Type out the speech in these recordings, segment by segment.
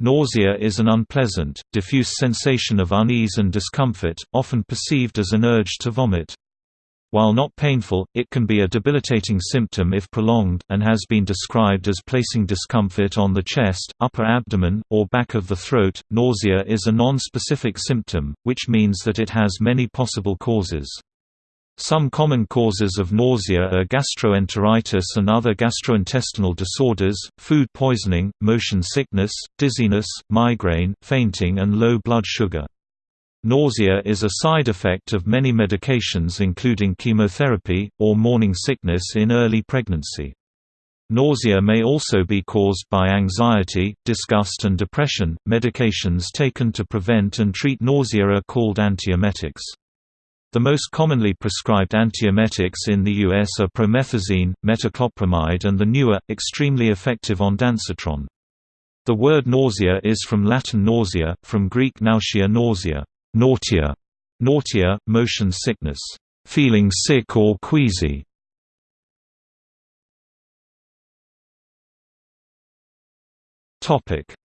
Nausea is an unpleasant, diffuse sensation of unease and discomfort, often perceived as an urge to vomit. While not painful, it can be a debilitating symptom if prolonged, and has been described as placing discomfort on the chest, upper abdomen, or back of the throat. Nausea is a non-specific symptom, which means that it has many possible causes. Some common causes of nausea are gastroenteritis and other gastrointestinal disorders, food poisoning, motion sickness, dizziness, migraine, fainting and low blood sugar. Nausea is a side effect of many medications including chemotherapy, or morning sickness in early pregnancy. Nausea may also be caused by anxiety, disgust and depression. Medications taken to prevent and treat nausea are called antiemetics. The most commonly prescribed antiemetics in the U.S. are promethazine, metoclopramide and the newer, extremely effective ondansetron. The word nausea is from Latin nausea, from Greek nausea nausea nausea, nausea, motion sickness, feeling sick or queasy.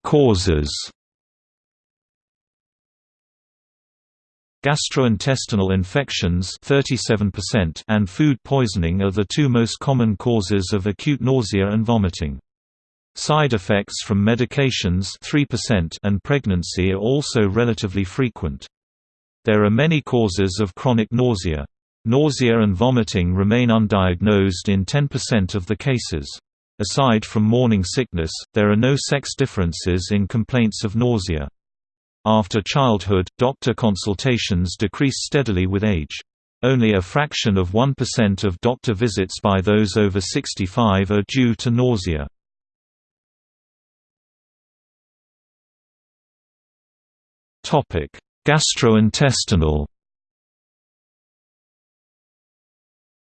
Causes. Gastrointestinal infections 37% and food poisoning are the two most common causes of acute nausea and vomiting. Side effects from medications 3% and pregnancy are also relatively frequent. There are many causes of chronic nausea. Nausea and vomiting remain undiagnosed in 10% of the cases. Aside from morning sickness, there are no sex differences in complaints of nausea. After childhood, doctor consultations decrease steadily with age. Only a fraction of 1% of doctor visits by those over 65 are due to nausea. Topic: Gastrointestinal.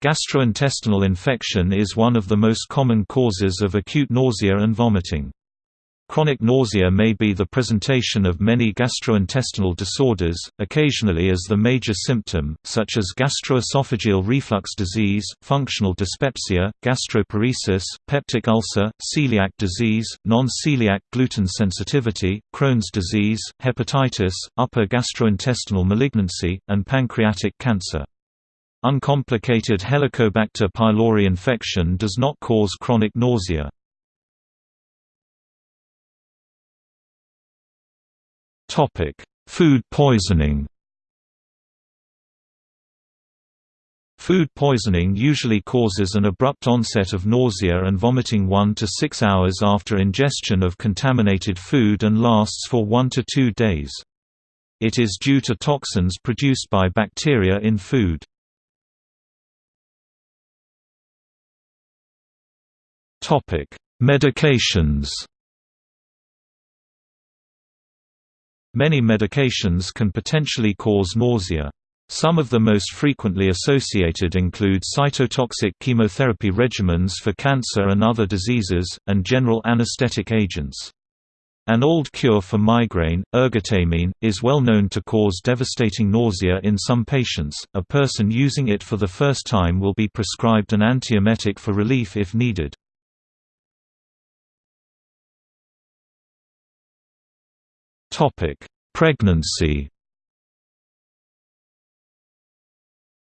Gastrointestinal infection is one of the most common causes of acute nausea and vomiting. Chronic nausea may be the presentation of many gastrointestinal disorders, occasionally as the major symptom, such as gastroesophageal reflux disease, functional dyspepsia, gastroparesis, peptic ulcer, celiac disease, non-celiac gluten sensitivity, Crohn's disease, hepatitis, upper gastrointestinal malignancy, and pancreatic cancer. Uncomplicated Helicobacter pylori infection does not cause chronic nausea. Topic: Food poisoning. Food poisoning usually causes an abrupt onset of nausea and vomiting 1 to 6 hours after ingestion of contaminated food and lasts for 1 to 2 days. It is due to toxins produced by bacteria in food. Medications Many medications can potentially cause nausea. Some of the most frequently associated include cytotoxic chemotherapy regimens for cancer and other diseases, and general anesthetic agents. An old cure for migraine, ergotamine, is well known to cause devastating nausea in some patients. A person using it for the first time will be prescribed an antiemetic for relief if needed. Pregnancy.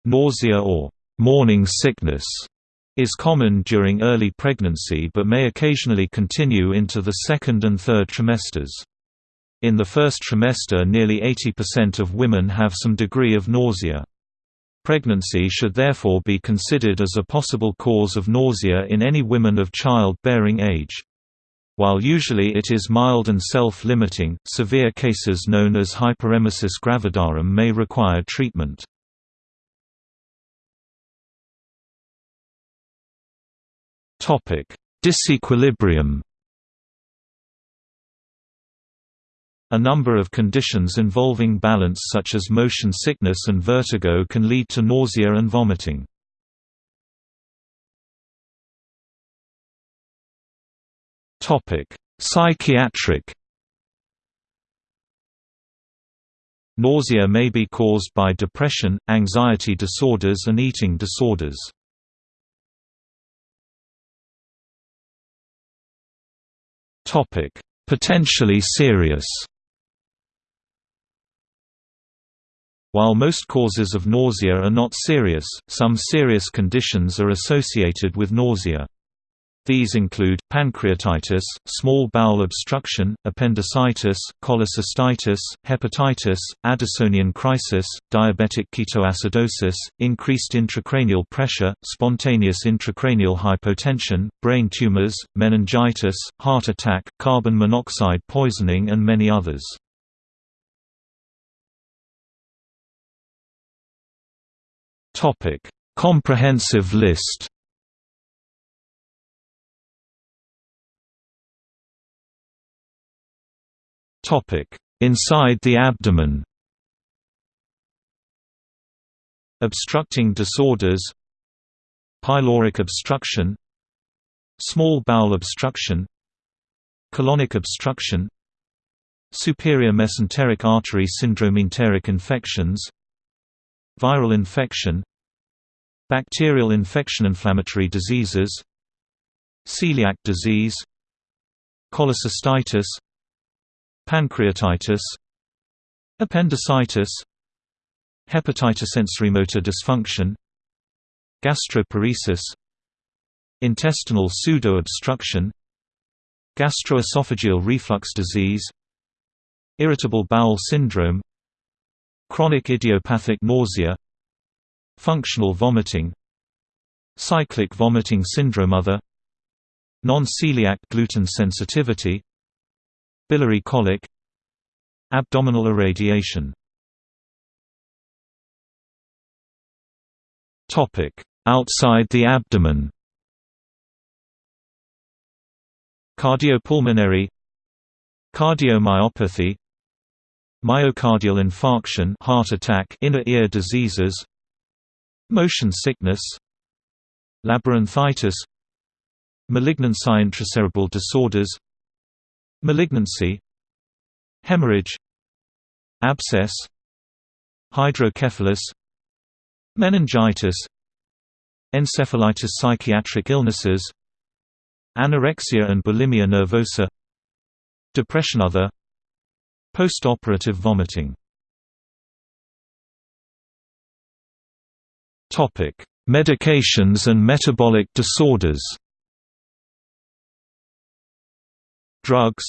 Nausea or morning sickness is common during early pregnancy but may occasionally continue into the second and third trimesters. In the first trimester nearly 80% of women have some degree of nausea. Pregnancy should therefore be considered as a possible cause of nausea in any women of child-bearing age. While usually it is mild and self-limiting, severe cases known as hyperemesis gravidarum may require treatment. Disequilibrium A number of conditions involving balance such as motion sickness and vertigo can lead to nausea and vomiting. Topic: Psychiatric Nausea may be caused by depression, anxiety disorders and eating disorders. Topic: potentially serious. While most causes of nausea are not serious, some serious conditions are associated with nausea. These include, pancreatitis, small bowel obstruction, appendicitis, cholecystitis, hepatitis, Addisonian crisis, diabetic ketoacidosis, increased intracranial pressure, spontaneous intracranial hypotension, brain tumors, meningitis, heart attack, carbon monoxide poisoning and many others. Comprehensive list Topic: Inside the abdomen. Obstructing disorders. Pyloric obstruction. Small bowel obstruction. Colonic obstruction. Superior mesenteric artery syndrome enteric infections. Viral infection. Bacterial infection inflammatory diseases. Celiac disease. Cholecystitis pancreatitis appendicitis hepatitis sensorimotor dysfunction gastroparesis intestinal pseudo-obstruction gastroesophageal reflux disease irritable bowel syndrome chronic idiopathic nausea functional vomiting cyclic vomiting syndrome other non-celiac gluten sensitivity Biliary colic Abdominal irradiation. Outside the abdomen. Cardiopulmonary Cardiomyopathy Myocardial infarction heart attack inner ear diseases Motion sickness Labyrinthitis Malignant intracerebral disorders Malignancy Hemorrhage Abscess Hydrocephalus Meningitis Encephalitis Psychiatric illnesses Anorexia and bulimia nervosa Depression Other Postoperative vomiting. Medications and metabolic disorders Drugs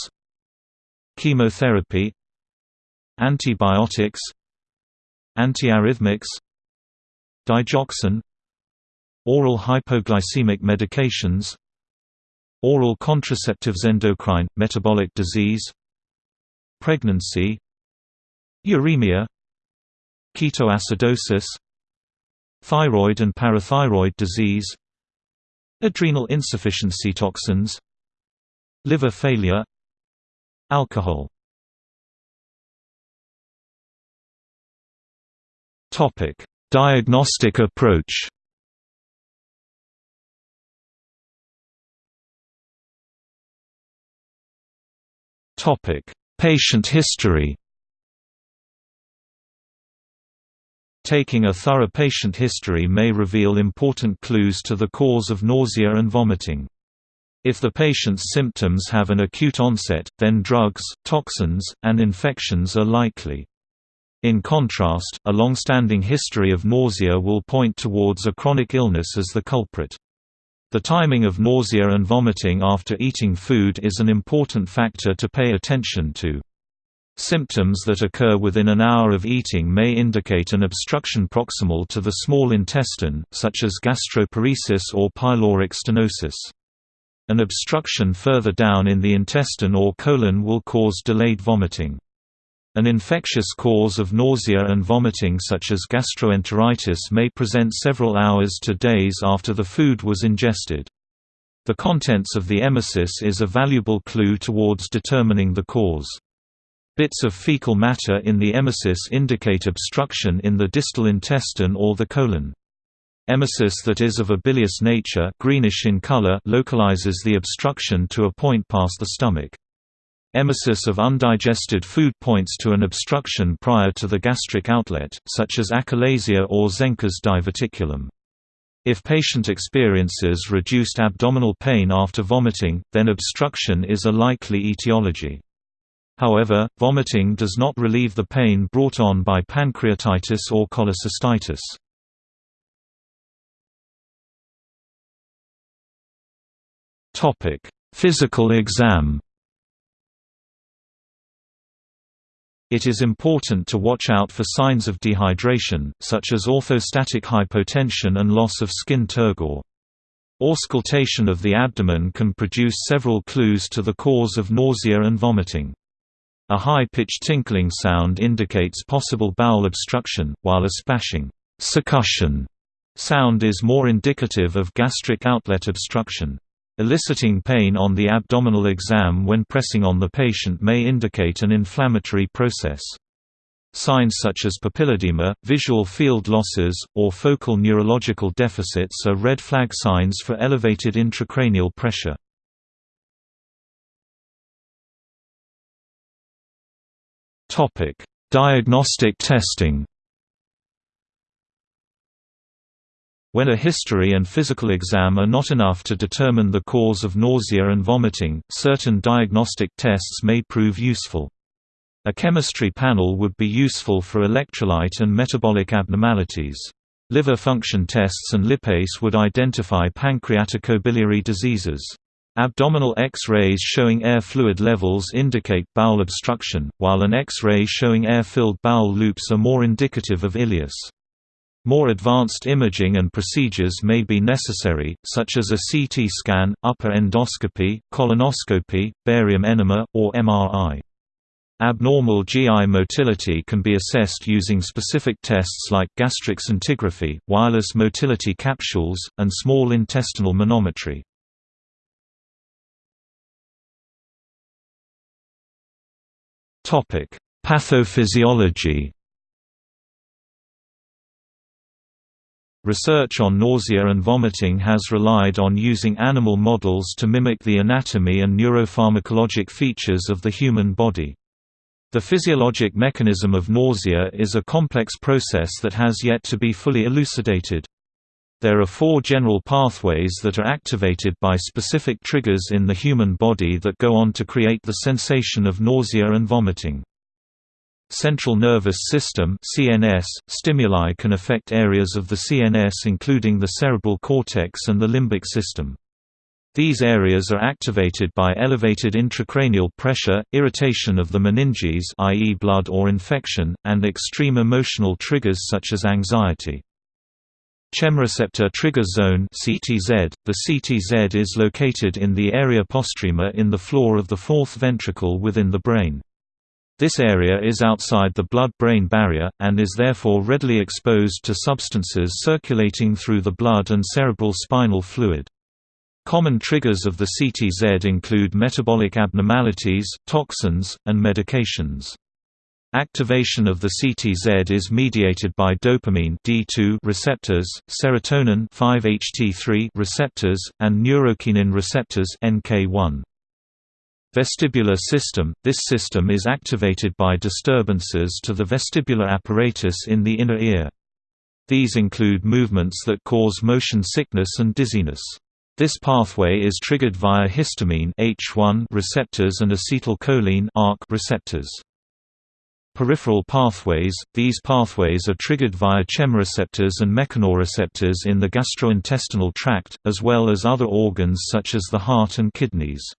Chemotherapy Antibiotics Antiarrhythmics Digoxin Oral hypoglycemic medications Oral contraceptives endocrine, metabolic disease Pregnancy Uremia Ketoacidosis Thyroid and parathyroid disease Adrenal insufficiency toxins Liver failure Alcohol Topic: Diagnostic approach. Topic: Patient history. Taking a thorough patient history may reveal important clues to the cause of nausea and vomiting. If the patient's symptoms have an acute onset, then drugs, toxins, and infections are likely. In contrast, a long-standing history of nausea will point towards a chronic illness as the culprit. The timing of nausea and vomiting after eating food is an important factor to pay attention to. Symptoms that occur within an hour of eating may indicate an obstruction proximal to the small intestine, such as gastroparesis or pyloric stenosis. An obstruction further down in the intestine or colon will cause delayed vomiting. An infectious cause of nausea and vomiting such as gastroenteritis may present several hours to days after the food was ingested. The contents of the emesis is a valuable clue towards determining the cause. Bits of fecal matter in the emesis indicate obstruction in the distal intestine or the colon. Emesis that is of a bilious nature greenish in color localizes the obstruction to a point past the stomach. Emesis of undigested food points to an obstruction prior to the gastric outlet, such as achalasia or Zenker's diverticulum. If patient experiences reduced abdominal pain after vomiting, then obstruction is a likely etiology. However, vomiting does not relieve the pain brought on by pancreatitis or cholecystitis. Physical exam It is important to watch out for signs of dehydration, such as orthostatic hypotension and loss of skin turgor. Auscultation of the abdomen can produce several clues to the cause of nausea and vomiting. A high-pitched tinkling sound indicates possible bowel obstruction, while a splashing succussion sound is more indicative of gastric outlet obstruction. Eliciting pain on the abdominal exam when pressing on the patient may indicate an inflammatory process. Signs such as papilledema, visual field losses, or focal neurological deficits are red flag signs for elevated intracranial pressure. Diagnostic testing When a history and physical exam are not enough to determine the cause of nausea and vomiting, certain diagnostic tests may prove useful. A chemistry panel would be useful for electrolyte and metabolic abnormalities. Liver function tests and lipase would identify pancreaticobiliary diseases. Abdominal X-rays showing air fluid levels indicate bowel obstruction, while an X-ray showing air-filled bowel loops are more indicative of ileus. More advanced imaging and procedures may be necessary, such as a CT scan, upper endoscopy, colonoscopy, barium enema, or MRI. Abnormal GI motility can be assessed using specific tests like gastric scintigraphy, wireless motility capsules, and small intestinal manometry. Pathophysiology Research on nausea and vomiting has relied on using animal models to mimic the anatomy and neuropharmacologic features of the human body. The physiologic mechanism of nausea is a complex process that has yet to be fully elucidated. There are four general pathways that are activated by specific triggers in the human body that go on to create the sensation of nausea and vomiting. Central nervous system (CNS) stimuli can affect areas of the CNS including the cerebral cortex and the limbic system. These areas are activated by elevated intracranial pressure, irritation of the meninges i.e. blood or infection, and extreme emotional triggers such as anxiety. Chemoreceptor Trigger Zone (CTZ). The CTZ is located in the area postrema in the floor of the fourth ventricle within the brain. This area is outside the blood-brain barrier, and is therefore readily exposed to substances circulating through the blood and cerebral spinal fluid. Common triggers of the CTZ include metabolic abnormalities, toxins, and medications. Activation of the CTZ is mediated by dopamine D2 receptors, serotonin 5-HT3 receptors, and neurokinin receptors NK1. Vestibular system – This system is activated by disturbances to the vestibular apparatus in the inner ear. These include movements that cause motion sickness and dizziness. This pathway is triggered via histamine H1 receptors and acetylcholine ARC receptors. Peripheral pathways – These pathways are triggered via chemoreceptors and mechanoreceptors in the gastrointestinal tract, as well as other organs such as the heart and kidneys.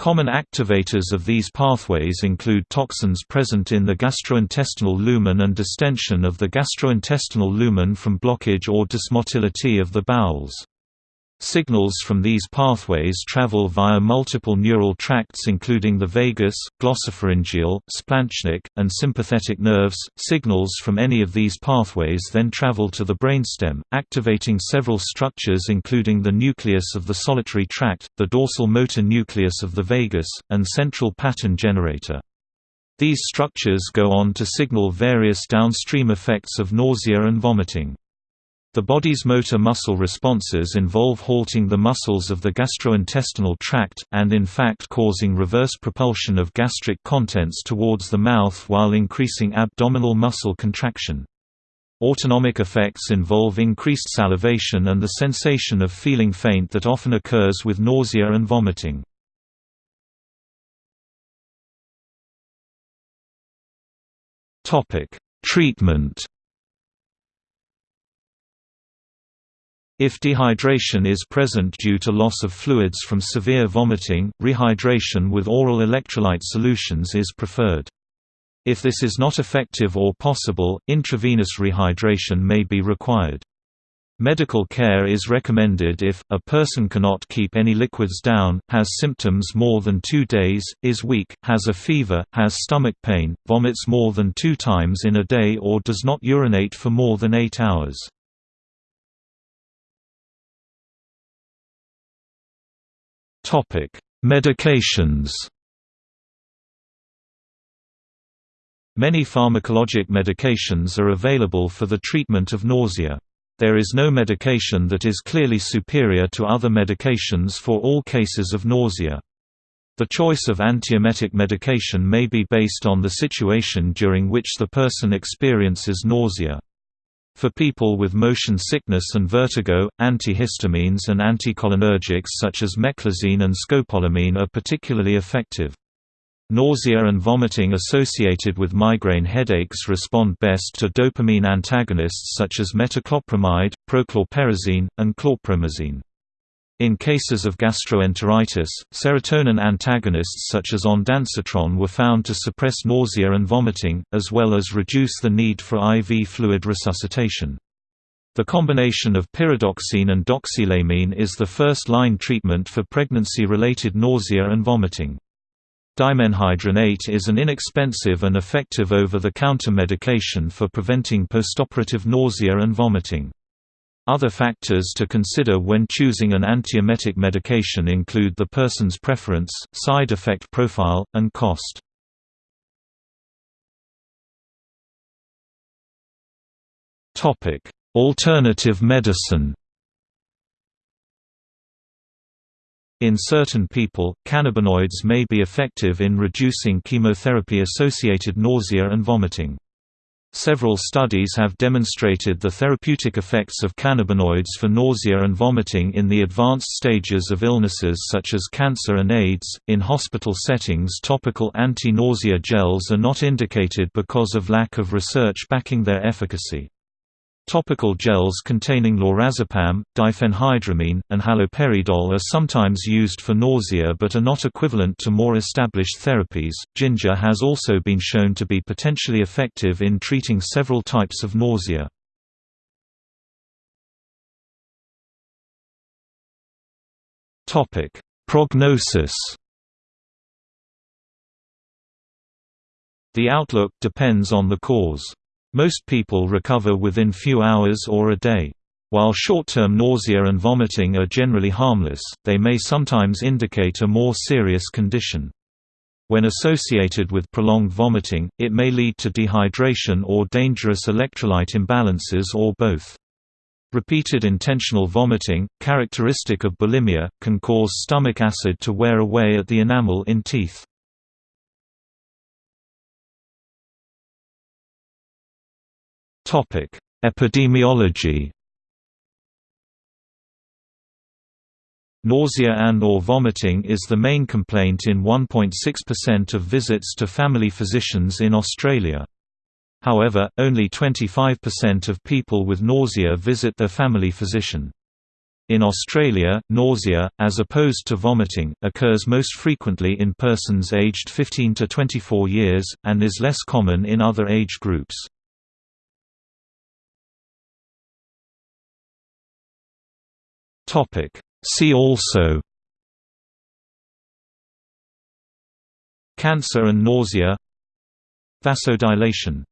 Common activators of these pathways include toxins present in the gastrointestinal lumen and distension of the gastrointestinal lumen from blockage or dysmotility of the bowels. Signals from these pathways travel via multiple neural tracts including the vagus, glossopharyngeal, splanchnic, and sympathetic nerves. Signals from any of these pathways then travel to the brainstem, activating several structures including the nucleus of the solitary tract, the dorsal motor nucleus of the vagus, and central pattern generator. These structures go on to signal various downstream effects of nausea and vomiting. The body's motor muscle responses involve halting the muscles of the gastrointestinal tract, and in fact causing reverse propulsion of gastric contents towards the mouth while increasing abdominal muscle contraction. Autonomic effects involve increased salivation and the sensation of feeling faint that often occurs with nausea and vomiting. Treatment If dehydration is present due to loss of fluids from severe vomiting, rehydration with oral electrolyte solutions is preferred. If this is not effective or possible, intravenous rehydration may be required. Medical care is recommended if, a person cannot keep any liquids down, has symptoms more than two days, is weak, has a fever, has stomach pain, vomits more than two times in a day or does not urinate for more than eight hours. Topic: Medications. Many pharmacologic medications are available for the treatment of nausea. There is no medication that is clearly superior to other medications for all cases of nausea. The choice of antiemetic medication may be based on the situation during which the person experiences nausea. For people with motion sickness and vertigo, antihistamines and anticholinergics such as meclizine and scopolamine are particularly effective. Nausea and vomiting associated with migraine headaches respond best to dopamine antagonists such as metoclopramide, prochlorperazine, and chlorpromazine. In cases of gastroenteritis, serotonin antagonists such as ondansetron were found to suppress nausea and vomiting, as well as reduce the need for IV fluid resuscitation. The combination of pyridoxine and doxylamine is the first-line treatment for pregnancy-related nausea and vomiting. Dimenhydrinate is an inexpensive and effective over-the-counter medication for preventing postoperative nausea and vomiting. Other factors to consider when choosing an antiemetic medication include the person's preference, side effect profile, and cost. Alternative medicine In certain people, cannabinoids may be effective in reducing chemotherapy-associated nausea and vomiting. Several studies have demonstrated the therapeutic effects of cannabinoids for nausea and vomiting in the advanced stages of illnesses such as cancer and AIDS. In hospital settings, topical anti nausea gels are not indicated because of lack of research backing their efficacy. Topical gels containing lorazepam, diphenhydramine, and haloperidol are sometimes used for nausea but are not equivalent to more established therapies. Ginger has also been shown to be potentially effective in treating several types of nausea. Topic: Prognosis. The outlook depends on the cause. Most people recover within few hours or a day. While short-term nausea and vomiting are generally harmless, they may sometimes indicate a more serious condition. When associated with prolonged vomiting, it may lead to dehydration or dangerous electrolyte imbalances or both. Repeated intentional vomiting, characteristic of bulimia, can cause stomach acid to wear away at the enamel in teeth. Topic: Epidemiology. Nausea and or vomiting is the main complaint in 1.6% of visits to family physicians in Australia. However, only 25% of people with nausea visit their family physician. In Australia, nausea, as opposed to vomiting, occurs most frequently in persons aged 15 to 24 years, and is less common in other age groups. Topic. See also Cancer and nausea Vasodilation